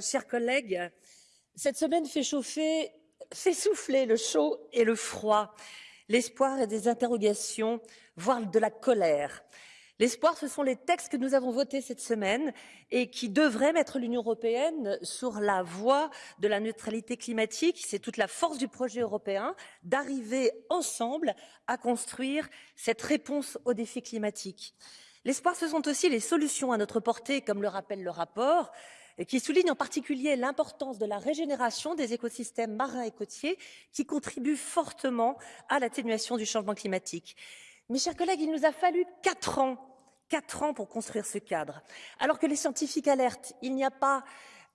Chers collègues, cette semaine fait fait souffler le chaud et le froid, l'espoir et des interrogations, voire de la colère. L'espoir, ce sont les textes que nous avons votés cette semaine et qui devraient mettre l'Union européenne sur la voie de la neutralité climatique. C'est toute la force du projet européen d'arriver ensemble à construire cette réponse aux défis climatiques. L'espoir, ce sont aussi les solutions à notre portée, comme le rappelle le rapport, qui souligne en particulier l'importance de la régénération des écosystèmes marins et côtiers qui contribuent fortement à l'atténuation du changement climatique. Mes chers collègues, il nous a fallu quatre ans quatre ans pour construire ce cadre. Alors que les scientifiques alertent, il n'y a pas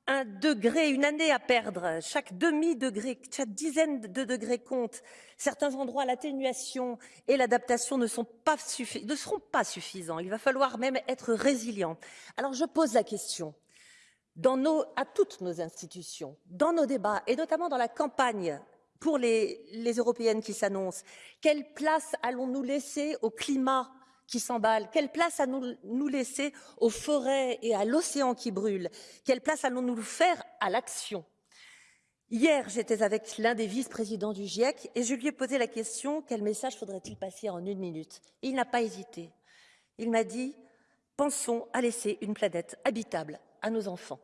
un degré, une année à perdre. Chaque demi-degré, chaque dizaine de degrés compte. Certains endroits, l'atténuation et l'adaptation ne, ne seront pas suffisants. Il va falloir même être résilient. Alors je pose la question dans à toutes nos institutions, dans nos débats, et notamment dans la campagne pour les, les européennes qui s'annoncent, quelle place allons-nous laisser au climat qui s'emballe? Quelle place allons-nous laisser aux forêts et à l'océan qui brûle? Quelle place allons-nous faire à l'action? Hier, j'étais avec l'un des vice-présidents du GIEC et je lui ai posé la question quel message faudrait-il passer en une minute? Il n'a pas hésité. Il m'a dit pensons à laisser une planète habitable à nos enfants.